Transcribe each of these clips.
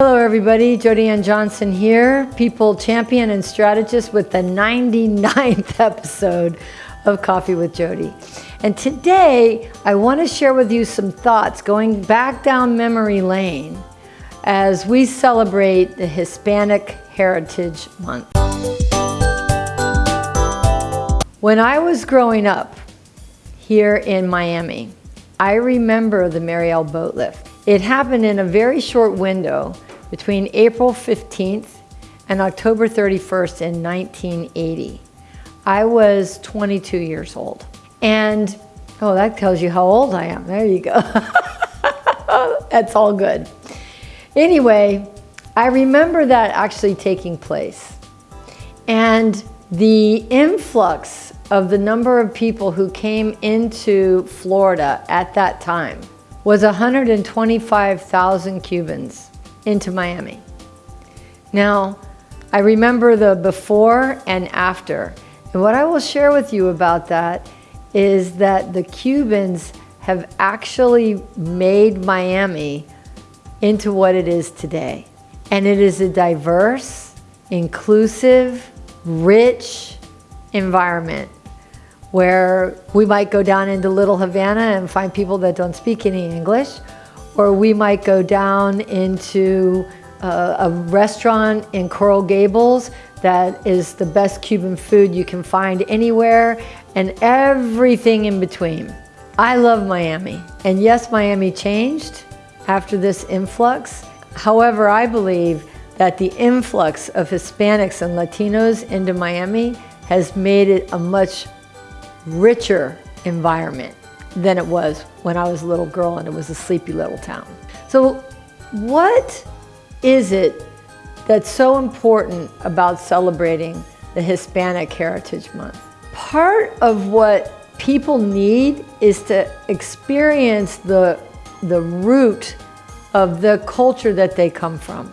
Hello everybody, Jody Ann Johnson here, people champion and strategist with the 99th episode of Coffee with Jody. And today I want to share with you some thoughts going back down memory lane as we celebrate the Hispanic Heritage Month. When I was growing up here in Miami, I remember the Mariel boat lift. It happened in a very short window between April 15th and October 31st in 1980. I was 22 years old. And, oh, that tells you how old I am. There you go. That's all good. Anyway, I remember that actually taking place. And the influx of the number of people who came into Florida at that time was 125,000 Cubans into Miami. Now, I remember the before and after. And what I will share with you about that is that the Cubans have actually made Miami into what it is today. And it is a diverse, inclusive, rich environment where we might go down into Little Havana and find people that don't speak any English, or we might go down into a, a restaurant in Coral Gables that is the best Cuban food you can find anywhere and everything in between. I love Miami. And yes, Miami changed after this influx. However, I believe that the influx of Hispanics and Latinos into Miami has made it a much richer environment than it was when I was a little girl and it was a sleepy little town. So what is it that's so important about celebrating the Hispanic Heritage Month? Part of what people need is to experience the, the root of the culture that they come from.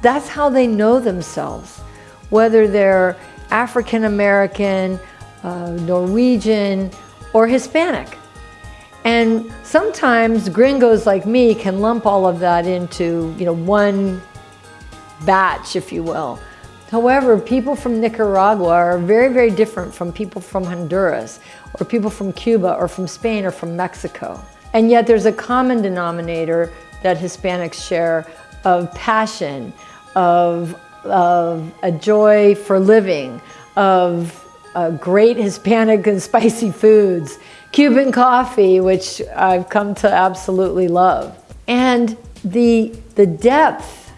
That's how they know themselves, whether they're African American, uh, Norwegian, or Hispanic. And sometimes gringos like me can lump all of that into you know, one batch, if you will. However, people from Nicaragua are very, very different from people from Honduras, or people from Cuba, or from Spain, or from Mexico. And yet there's a common denominator that Hispanics share of passion, of, of a joy for living, of uh, great Hispanic and spicy foods, Cuban coffee, which I've come to absolutely love. And the, the depth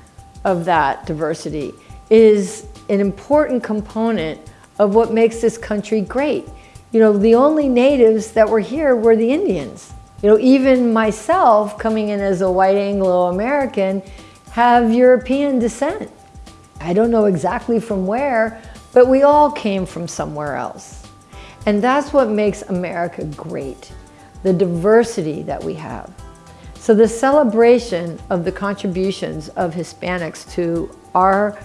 of that diversity is an important component of what makes this country great. You know, the only natives that were here were the Indians. You know, even myself, coming in as a white Anglo-American, have European descent. I don't know exactly from where, but we all came from somewhere else. And that's what makes America great, the diversity that we have. So the celebration of the contributions of Hispanics to our,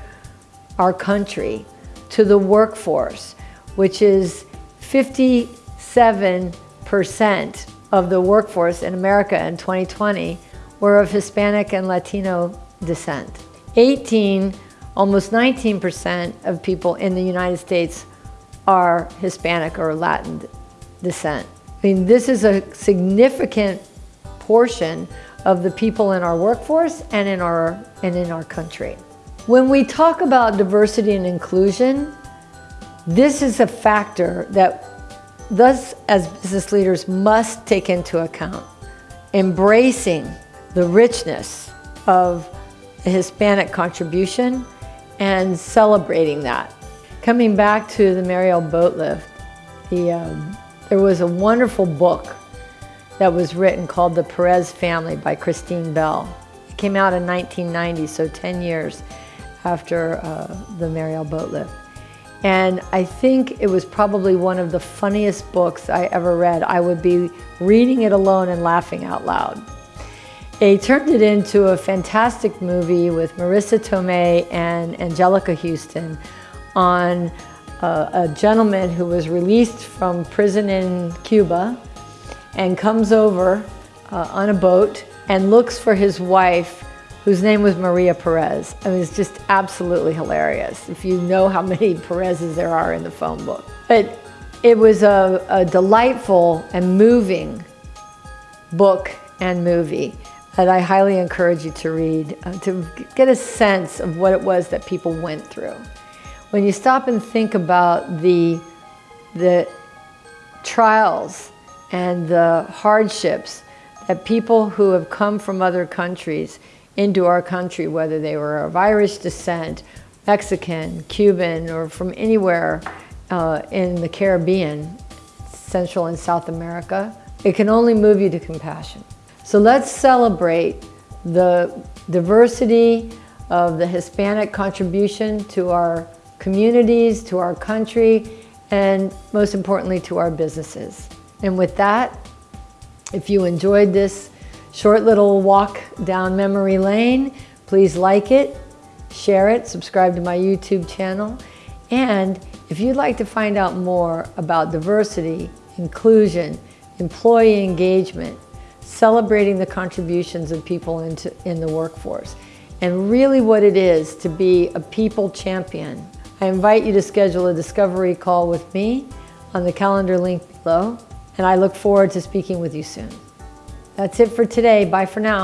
our country, to the workforce, which is 57% of the workforce in America in 2020 were of Hispanic and Latino descent. 18 almost 19% of people in the United States are Hispanic or Latin descent. I mean, this is a significant portion of the people in our workforce and in our, and in our country. When we talk about diversity and inclusion, this is a factor that thus as business leaders must take into account. Embracing the richness of the Hispanic contribution and celebrating that. Coming back to the Mariel boat lift, the, um, there was a wonderful book that was written called The Perez Family by Christine Bell. It came out in 1990, so 10 years after uh, the Mariel boat lift. And I think it was probably one of the funniest books I ever read. I would be reading it alone and laughing out loud. They turned it into a fantastic movie with Marisa Tomei and Anjelica Huston on a, a gentleman who was released from prison in Cuba and comes over uh, on a boat and looks for his wife whose name was Maria Perez. I mean, it's just absolutely hilarious if you know how many Perez's there are in the phone book. But it was a, a delightful and moving book and movie that I highly encourage you to read uh, to get a sense of what it was that people went through. When you stop and think about the, the trials and the hardships that people who have come from other countries into our country, whether they were of Irish descent, Mexican, Cuban, or from anywhere uh, in the Caribbean, Central and South America, it can only move you to compassion. So let's celebrate the diversity of the Hispanic contribution to our communities, to our country, and most importantly to our businesses. And with that, if you enjoyed this short little walk down memory lane, please like it, share it, subscribe to my YouTube channel, and if you'd like to find out more about diversity, inclusion, employee engagement, celebrating the contributions of people into, in the workforce, and really what it is to be a people champion, I invite you to schedule a discovery call with me on the calendar link below, and I look forward to speaking with you soon. That's it for today. Bye for now.